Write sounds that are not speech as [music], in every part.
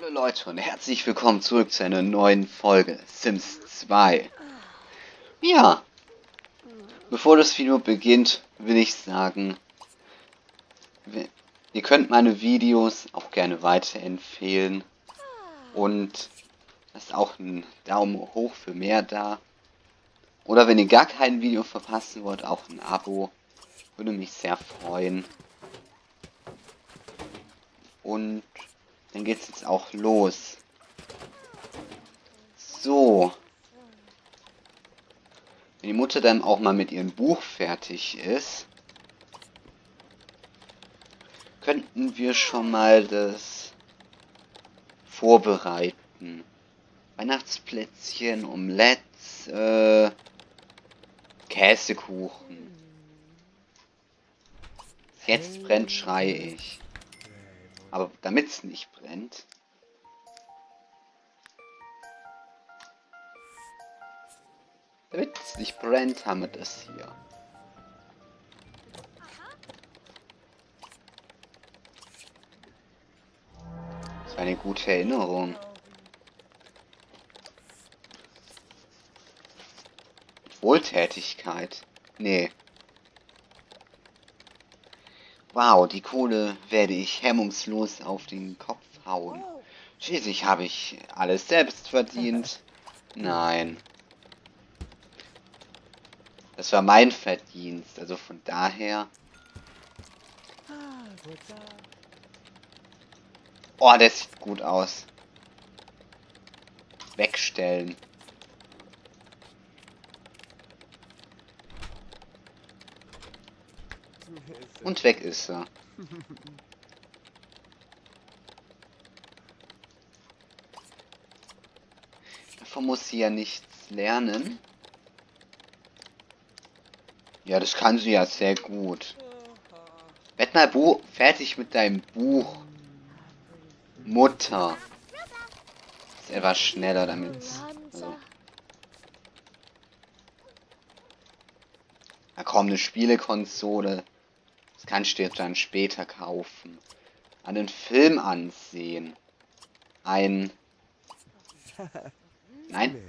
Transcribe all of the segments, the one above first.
Hallo Leute und herzlich willkommen zurück zu einer neuen Folge Sims 2. Ja, bevor das Video beginnt, will ich sagen, ihr könnt meine Videos auch gerne weiterempfehlen und lasst auch einen Daumen hoch für mehr da. Oder wenn ihr gar kein Video verpassen wollt, auch ein Abo. Würde mich sehr freuen. Und dann geht's jetzt auch los. So. Wenn die Mutter dann auch mal mit ihrem Buch fertig ist, könnten wir schon mal das vorbereiten. Weihnachtsplätzchen, Omelettes, äh, Käsekuchen. Jetzt brennt, schreie ich. Aber damit es nicht brennt, damit es nicht brennt, haben wir das hier. Das war eine gute Erinnerung. Wohltätigkeit. Nee. Wow, die Kohle werde ich hemmungslos auf den Kopf hauen. Schließlich habe ich alles selbst verdient. Nein. Das war mein Verdienst, also von daher... Oh, der sieht gut aus. Wegstellen. Und weg ist er. Davon muss sie ja nichts lernen. Ja, das kann sie ja sehr gut. Werd mal Bu fertig mit deinem Buch. Mutter. Ist etwas schneller damit. Also. Da kommt eine Spielekonsole. Kannst du dir dann später kaufen. Einen Film ansehen. Ein... [laughs] Nein?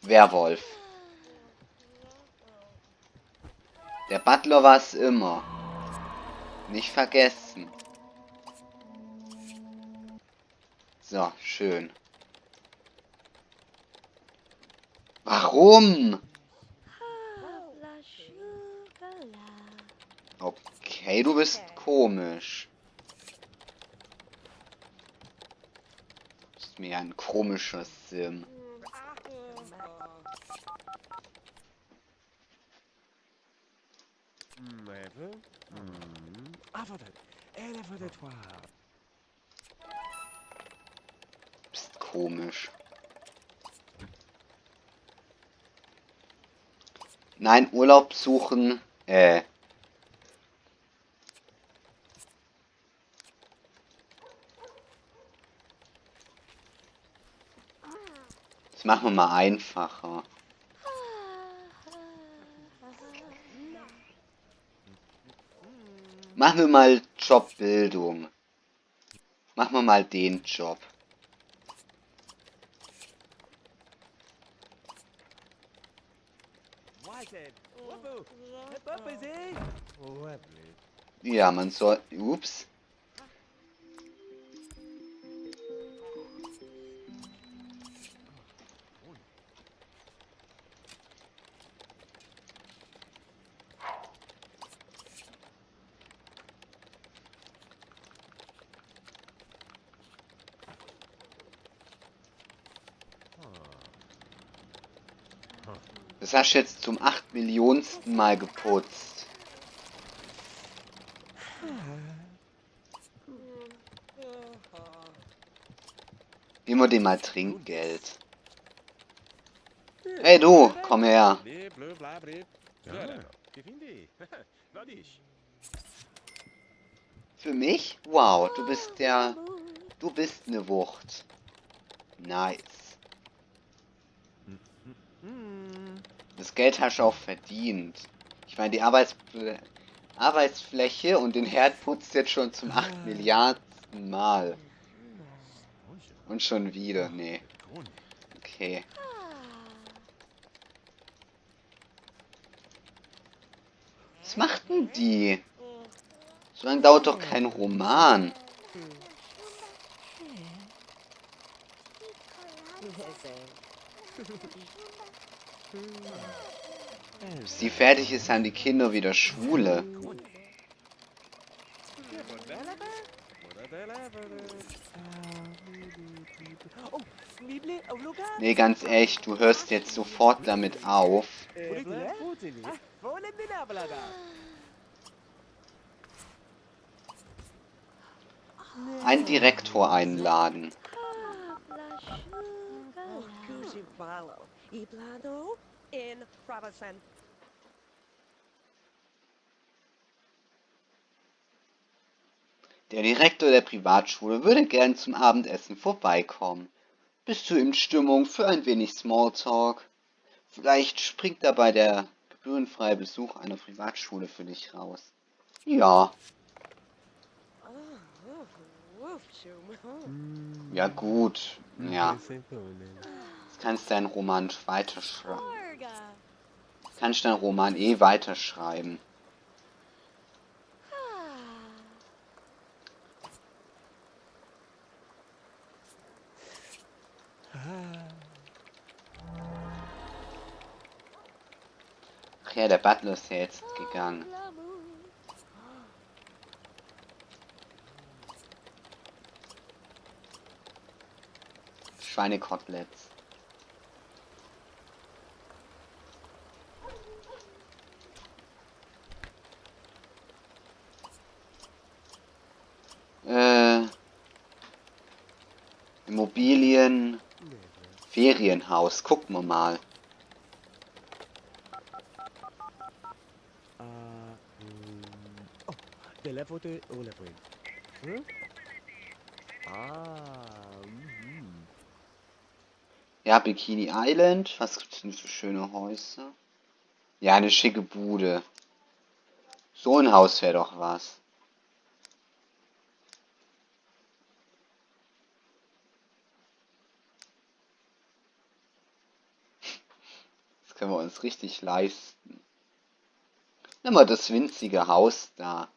Werwolf. Der Butler war es immer. Nicht vergessen. So, schön. Warum? Okay, du bist komisch. Du bist mir ein komischer Sim. Bist komisch. Nein, Urlaub suchen. Äh. Machen wir mal einfacher. Machen wir mal Jobbildung. Machen wir mal den Job. Ja, man soll... Ups. Du jetzt zum 8 Millionsten Mal geputzt. Immer dem mal Trinkgeld. Hey du, komm her. Für mich? Wow, du bist der... Du bist eine Wucht. Nice. Das Geld hast du auch verdient. Ich meine, die Arbeitsplätze Arbeitsfläche und den Herd putzt jetzt schon zum 8 Milliarden Mal. Und schon wieder, nee. Okay. Was macht denn die? So lange dauert doch kein Roman. Bis die fertig ist, haben die Kinder wieder Schwule. Nee, ganz ehrlich, du hörst jetzt sofort damit auf. Einen Direktor einladen. Der Direktor der Privatschule würde gern zum Abendessen vorbeikommen. Bist du in Stimmung für ein wenig Smalltalk? Vielleicht springt dabei der gebührenfreie Besuch einer Privatschule für dich raus. Ja. Ja gut, ja. Kannst du deinen Roman weiterschreiben. Kannst deinen Roman eh weiterschreiben. Ach ja, der Butler ist ja jetzt gegangen. Schweinekoteletts. Äh, Immobilien, Ferienhaus, gucken wir mal. Level de oh Level. Hm? Ah, mhm. Ja, Bikini Island. Was gibt's denn für schöne Häuser? Ja, eine schicke Bude. So ein Haus wäre doch was. Das können wir uns richtig leisten. Nimm mal das winzige Haus da.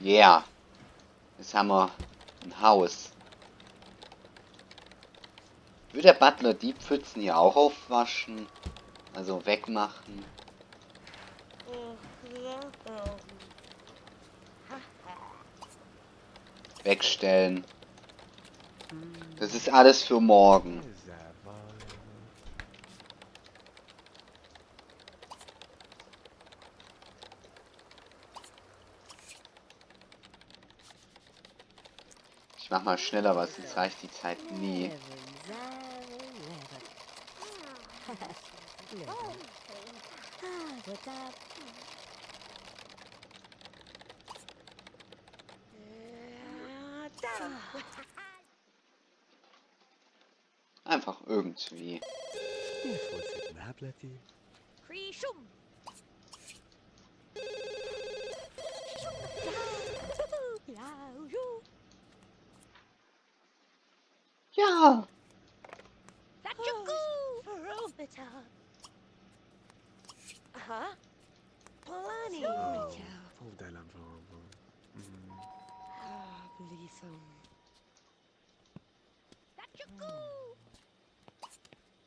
Yeah. Jetzt haben wir ein Haus. Würde der Butler die Pfützen hier auch aufwaschen? Also wegmachen? Wegstellen. Das ist alles für morgen. Ich mach mal schneller, was sonst reicht die Zeit nie. [laughs] [laughs] [laughs] Einfach irgendwie. Ja. Aha. Polani. Vol della bomba. Mm. Ah, Blithum.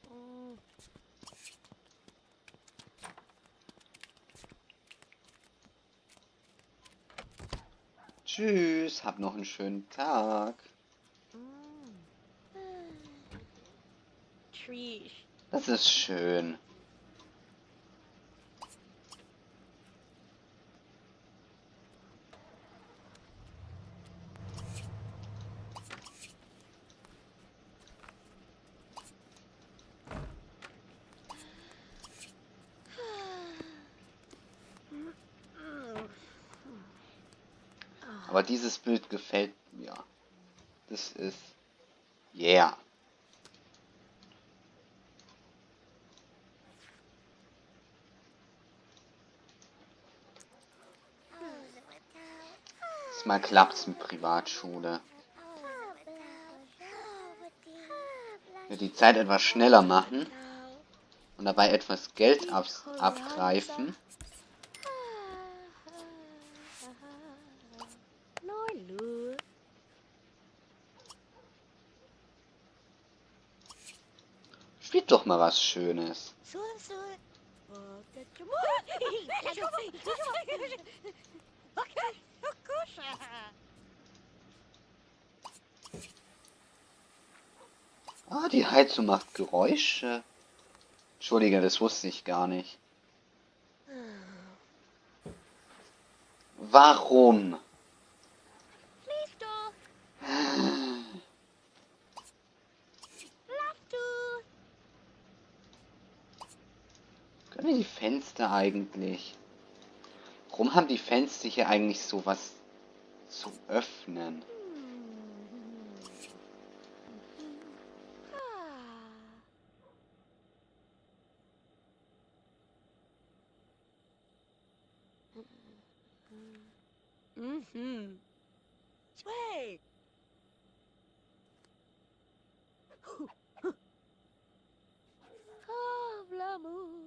Mm. Tschüss, hab noch einen schönen Tag. [sighs] Trish. Das ist schön. dieses Bild gefällt mir. Das ist... Yeah. Mal klappt's mit Privatschule. Wird die Zeit etwas schneller machen und dabei etwas Geld abgreifen. Neulu. Spielt doch mal was Schönes. Kusha. Ah, die Heizung macht Geräusche. Entschuldige, das wusste ich gar nicht. Warum? Fenster eigentlich? Warum haben die Fenster hier eigentlich sowas zu öffnen? Mm-hmm. Sway. Oh,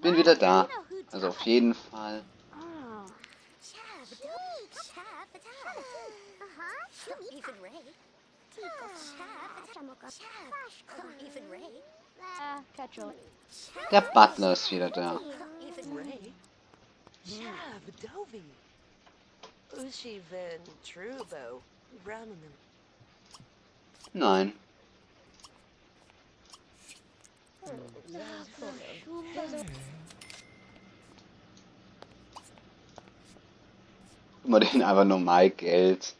Bin wieder da. Also auf jeden Fall. Der Butler ist wieder da. Nein. Immer den einfach normal Geld.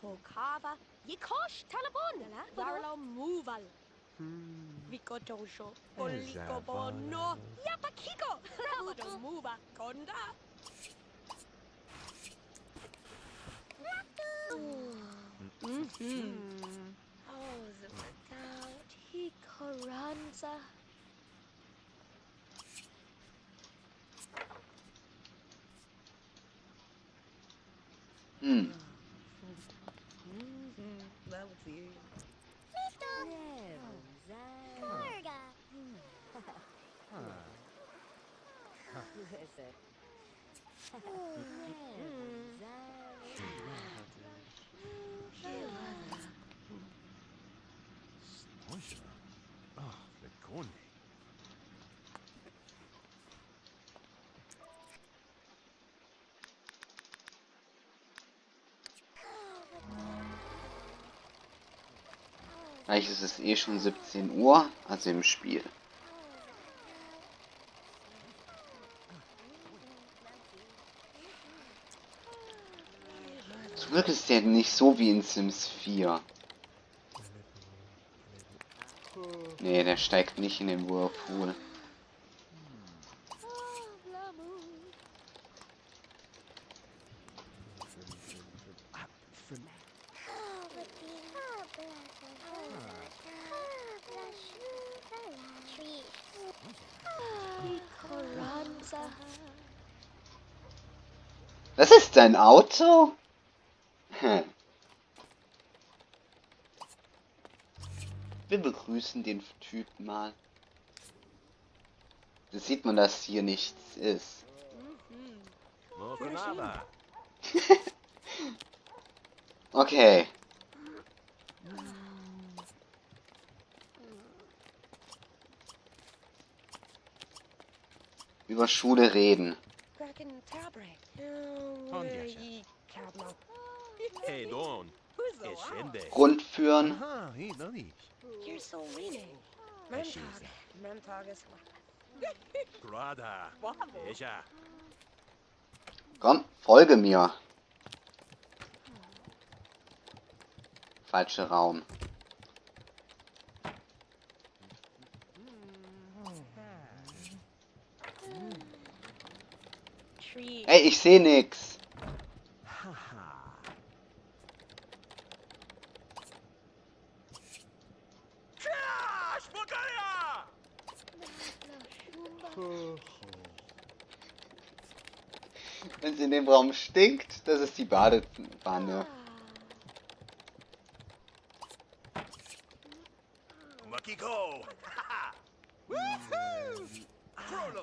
Pokava. Yikosh Talabon. Yarlo Moval. Vikotojo, Polikobo, no, Yapakiko, Rabados, [laughs] Muba, Konda. Mm -hmm. Oh, the workout, Hikoranza. Mm. mm. That was you. Yeah. Ah, Lekone. Gleich ist es eh schon 17 Uhr, also im Spiel. Glück ist der nicht so wie in Sims 4. Nee, der steigt nicht in den Whirlpool. Das ist dein Auto? Hm. Wir begrüßen den Typen mal. Da sieht man, dass hier nichts ist. [laughs] Okay. Über Schule reden. Rundführen. Komm, folge mir. Falscher Raum. Ey, ich sehe nichts. Stinkt, das ist die Badewanne.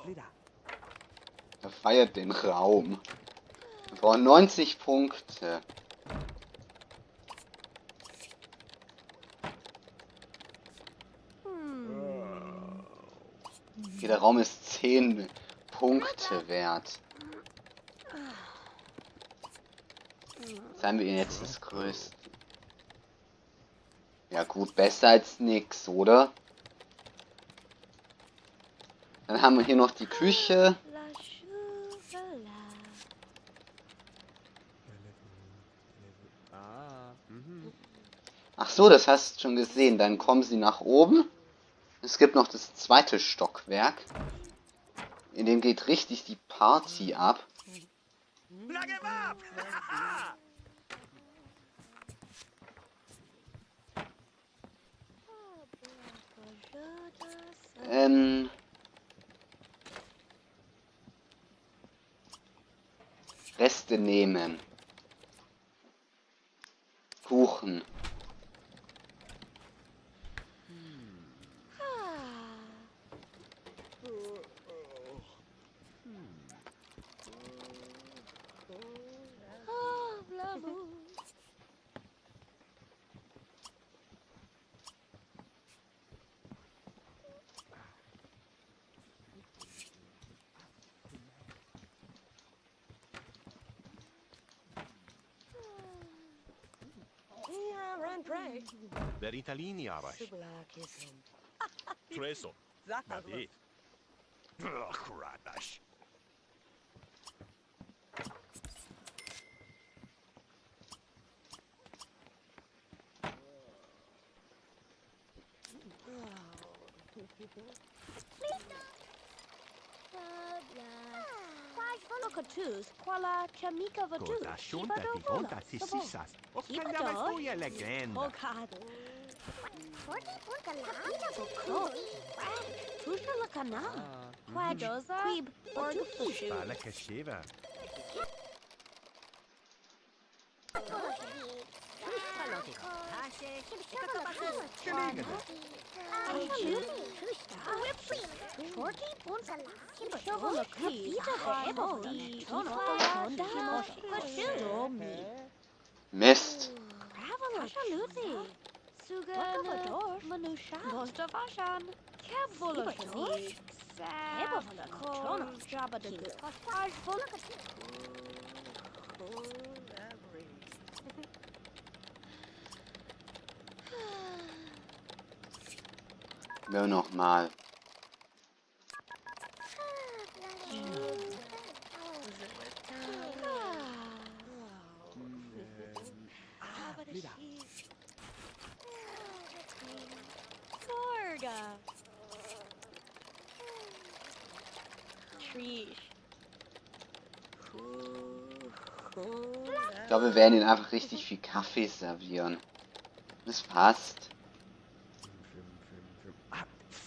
Wieder. Er feiert den Raum. Wir brauchen 90 Punkte. Okay, der Raum ist 10 Punkte wert. Seien wir jetzt das Größte. Ja gut, besser als nix, oder? Dann haben wir hier noch die Küche. Ach so, das hast du schon gesehen. Dann kommen sie nach oben. Es gibt noch das zweite Stockwerk. In dem geht richtig die Party ab. Plug [laughs] him Ähm. Reste nehmen. Kuchen. Ah, l'amour. Ja, ran pray. Veritalini Arash. Subla kisum. cruz, quala chamica vaduz. Cosa xunta vigonta sississas, o canavastoia legenda. Bocado. Porti porca landa bocó. Tuxa la canal. Quib fushu. Bala. Charlotte, Kasie, Nur noch mal. Ich glaube, wir werden ihnen einfach richtig viel Kaffee servieren. Das passt.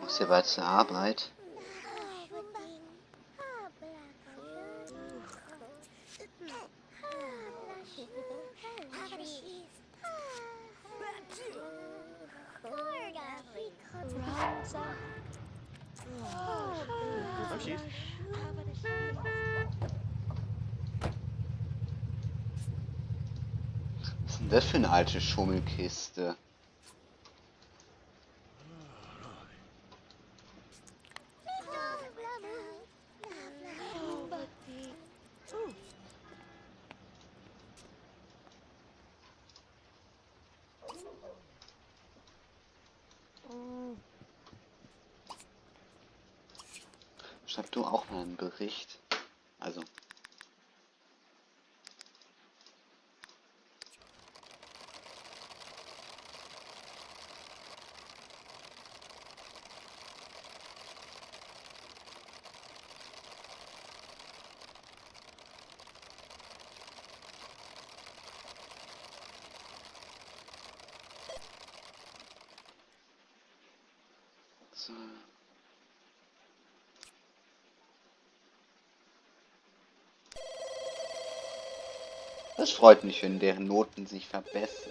Muss hier bald zur Arbeit. Was ist denn das für eine alte Schummelkiste? Schreib du auch mal einen Bericht. Also. Freut mich, wenn deren Noten sich verbessern.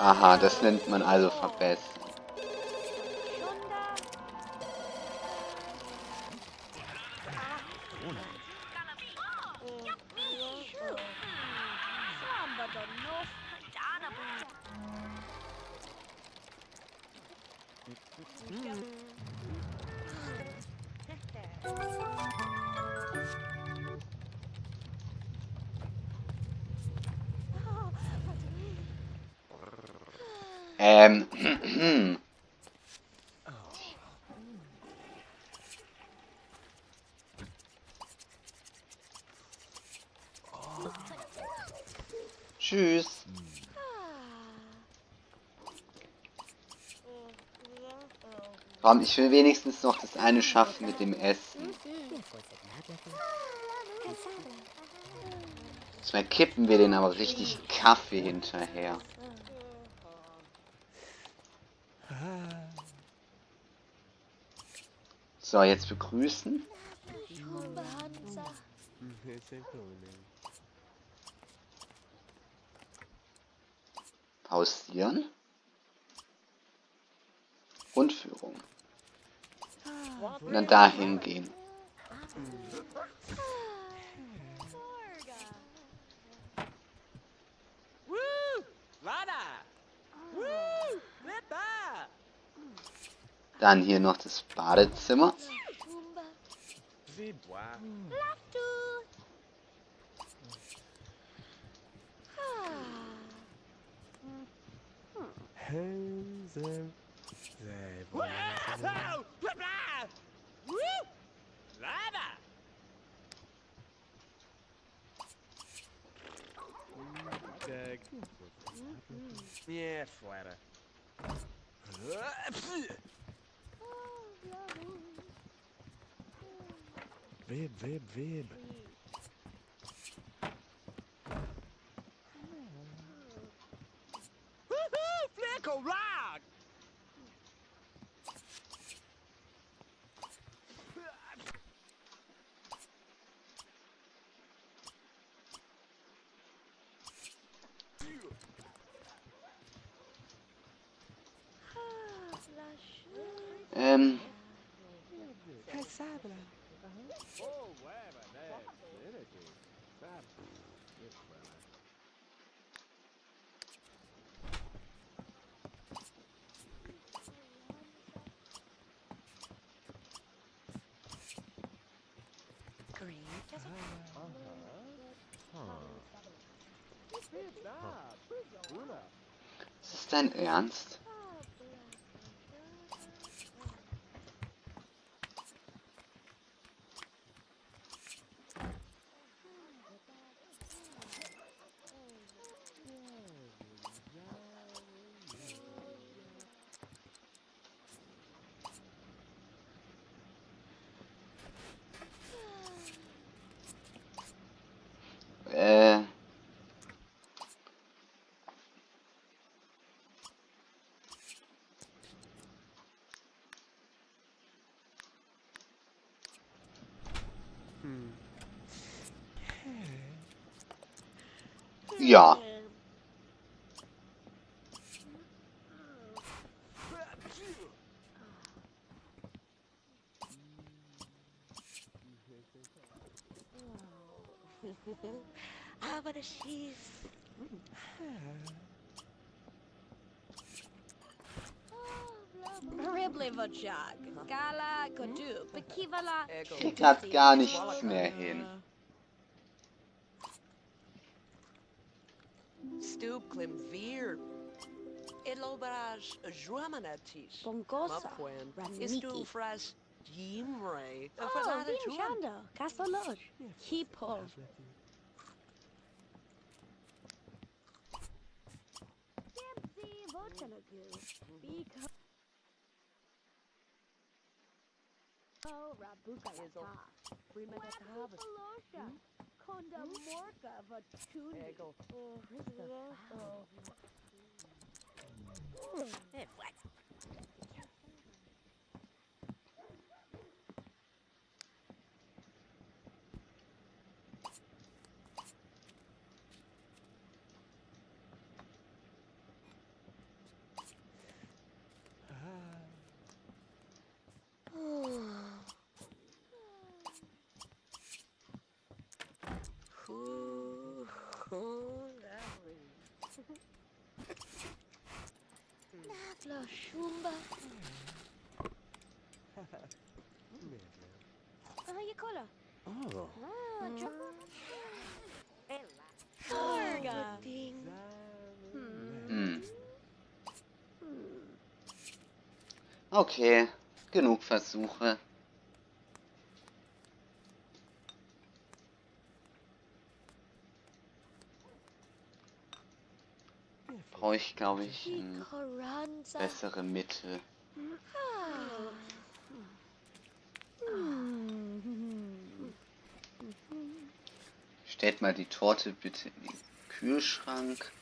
Aha, das nennt man also verbessern. Komm, ich will wenigstens noch das eine schaffen mit dem Essen. Diesmal kippen wir den aber richtig Kaffee hinterher. So, jetzt begrüßen. Pausieren. Und dann dahin gehen. Dann hier noch das Badezimmer. Wow! É fora. Vib, vib, vib. Fleck rock! Green. ist das dein Ernst? Hmm. Ja. Aber das schießt. Ribble Vajag. Kriegt hat gar nichts mehr hin. Stoop klim vier. Ilobaraj Juamanatis. Bongosa, Mapwen. Ranmiki. Istu fras Jimre. Oh, Vim Shanda, Castaloj, Kipov. Dempsey, Votanagu, Biko. Rabuka Remember harvest. Konda Morka Vatundi. Eggle. Hey, what? Okay, genug Versuche. Brauche ich, glaube ich, bessere Mitte. Stellt mal die Torte bitte in den Kühlschrank.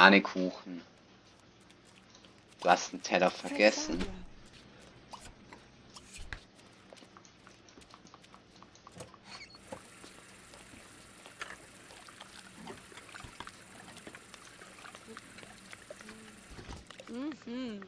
Sahnekuchen. Du hast einen Teller vergessen. Mhm.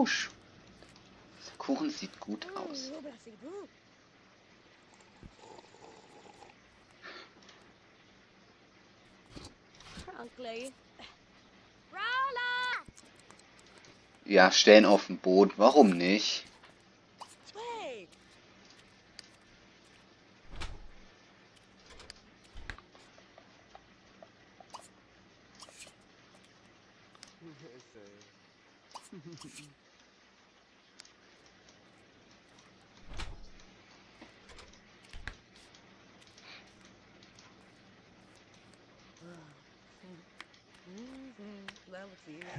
Sch- der Kuchen sieht gut aus. Ja, stellen auf den Boden. Warum nicht? [laughs]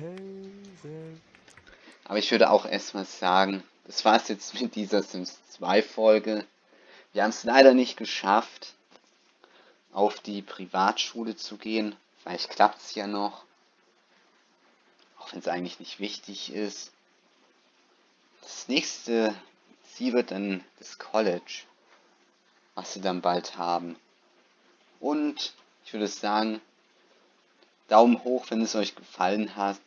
Hazel. Aber ich würde auch erstmal sagen, das war's jetzt mit dieser Sims 2 Folge. Wir haben es leider nicht geschafft, auf die Privatschule zu gehen. Vielleicht klappt's ja noch. Auch wenn es eigentlich nicht wichtig ist. Das nächste Ziel wird dann das College, was wir dann bald haben. Und ich würde sagen, Daumen hoch, wenn es euch gefallen hat.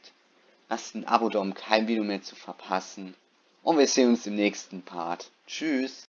Lasst ein Abo da, um kein Video mehr zu verpassen. Und wir sehen uns im nächsten Part. Tschüss.